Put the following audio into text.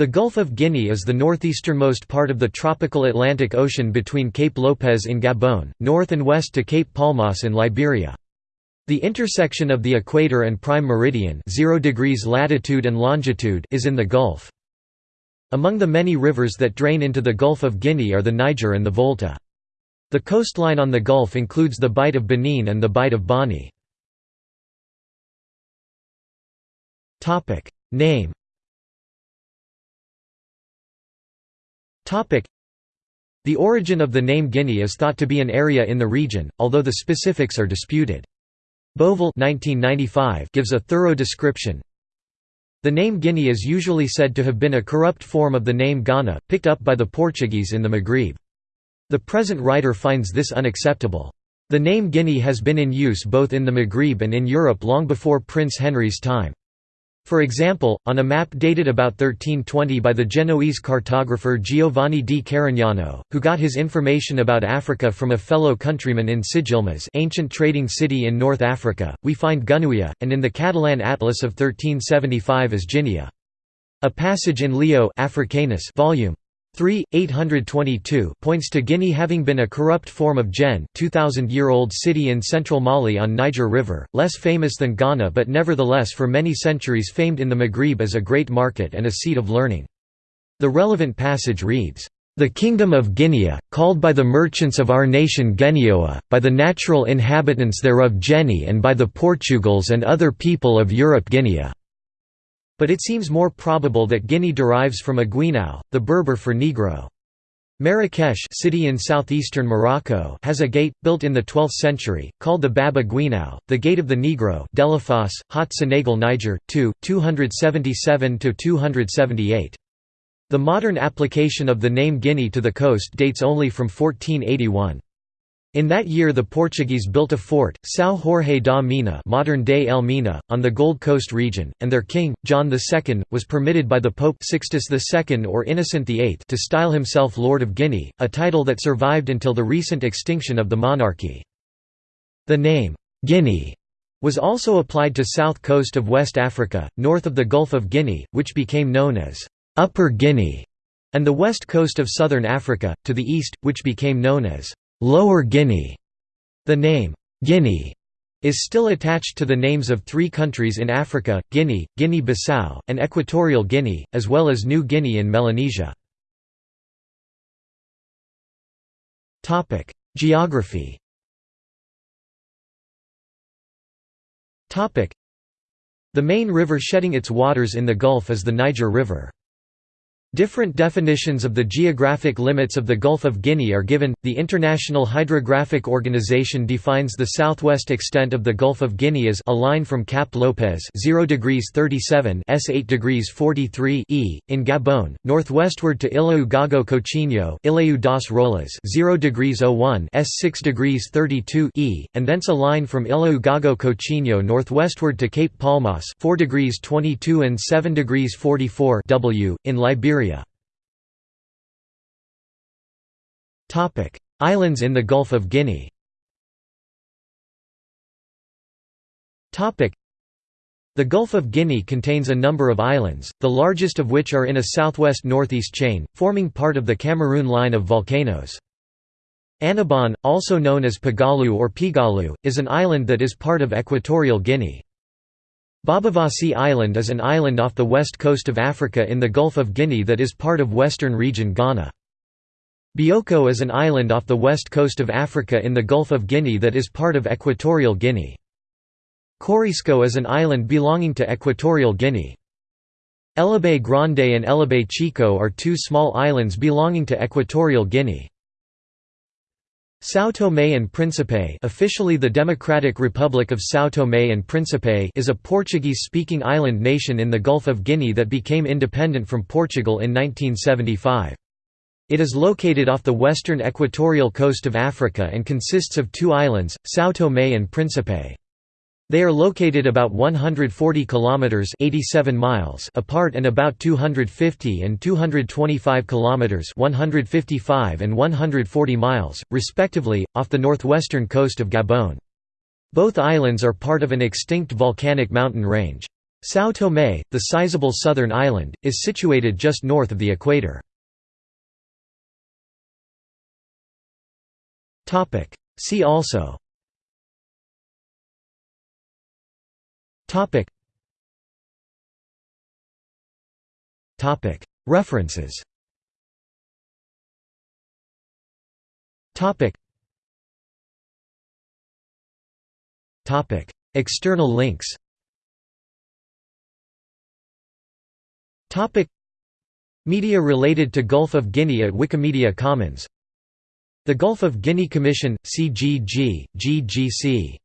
The Gulf of Guinea is the northeasternmost part of the tropical Atlantic Ocean between Cape Lopez in Gabon, north and west to Cape Palmas in Liberia. The intersection of the equator and prime meridian 0 degrees latitude and longitude is in the Gulf. Among the many rivers that drain into the Gulf of Guinea are the Niger and the Volta. The coastline on the Gulf includes the Bight of Benin and the Bight of Bonny. Name The origin of the name Guinea is thought to be an area in the region, although the specifics are disputed. Bovill gives a thorough description. The name Guinea is usually said to have been a corrupt form of the name Ghana, picked up by the Portuguese in the Maghreb. The present writer finds this unacceptable. The name Guinea has been in use both in the Maghreb and in Europe long before Prince Henry's time. For example, on a map dated about 1320 by the Genoese cartographer Giovanni di Carignano, who got his information about Africa from a fellow countryman in Sijilmasa ancient trading city in North Africa, we find Gunuia, and in the Catalan Atlas of 1375 as Ginia. A passage in Leo Africanus volume 3, 822 points to Guinea having been a corrupt form of Gen 2000-year-old city in central Mali on Niger River, less famous than Ghana but nevertheless for many centuries famed in the Maghreb as a great market and a seat of learning. The relevant passage reads, "...the kingdom of Guinea, called by the merchants of our nation Genioa, by the natural inhabitants thereof Geni and by the Portugals and other people of Europe Guinea." But it seems more probable that Guinea derives from Aguinao, the Berber for Negro. Marrakesh city in southeastern Morocco has a gate, built in the 12th century, called the Bab Aguinao, the Gate of the Negro Delafosse, Haut Senegal Niger, 2, 277–278. The modern application of the name Guinea to the coast dates only from 1481. In that year the Portuguese built a fort, São Jorge da Mina modern-day Elmina, on the Gold Coast region, and their king, John II, was permitted by the Pope Sixtus II or Innocent VIII to style himself Lord of Guinea, a title that survived until the recent extinction of the monarchy. The name, Guinea, was also applied to south coast of West Africa, north of the Gulf of Guinea, which became known as Upper Guinea, and the west coast of southern Africa, to the east, which became known as Lower Guinea. The name, Guinea, is still attached to the names of three countries in Africa, Guinea, Guinea-Bissau, and Equatorial Guinea, as well as New Guinea in Melanesia. Geography The main river shedding its waters in the Gulf is the Niger River. Different definitions of the geographic limits of the Gulf of Guinea are given. The International Hydrographic Organization defines the southwest extent of the Gulf of Guinea as a line from Cap Lopez 0 degrees 37 s 8 degrees 43 e in Gabon, northwestward to Ilhéu Gago Coutinho, Ilhéu das Rolas 0 degrees 01 s 6 degrees 32 e, and thence a line from Ilhéu Gago Coutinho northwestward to Cape Palmas 4 degrees 22 and 7 degrees 44 w in Liberia Islands in the Gulf of Guinea the Gulf of Guinea contains a number of islands, the largest of which are in a southwest-northeast chain, forming part of the Cameroon line of volcanoes. Annobon, also known as Pagalu or Pigalu, is an island that is part of Equatorial Guinea. Bobowasi Island is an island off the west coast of Africa in the Gulf of Guinea that is part of Western Region Ghana. Bioko is an island off the west coast of Africa in the Gulf of Guinea that is part of Equatorial Guinea. Corisco is an island belonging to Equatorial Guinea. Elobey Grande and Elobey Chico are two small islands belonging to Equatorial Guinea. São Tomé and Príncipe officially the Democratic Republic of São Tomé and Príncipe is a Portuguese-speaking island nation in the Gulf of Guinea that became independent from Portugal in 1975. It is located off the western equatorial coast of Africa and consists of two islands, São Tomé and Príncipe. They are located about 140 kilometers 87 miles apart and about 250 and 225 kilometers 155 and 140 miles respectively off the northwestern coast of Gabon. Both islands are part of an extinct volcanic mountain range. São Tomé, the sizable southern island, is situated just north of the equator. See also References Topic. Topic. External links Topic. Media related to Gulf of Guinea at Wikimedia Commons The Gulf of Guinea Commission, CGG, GGC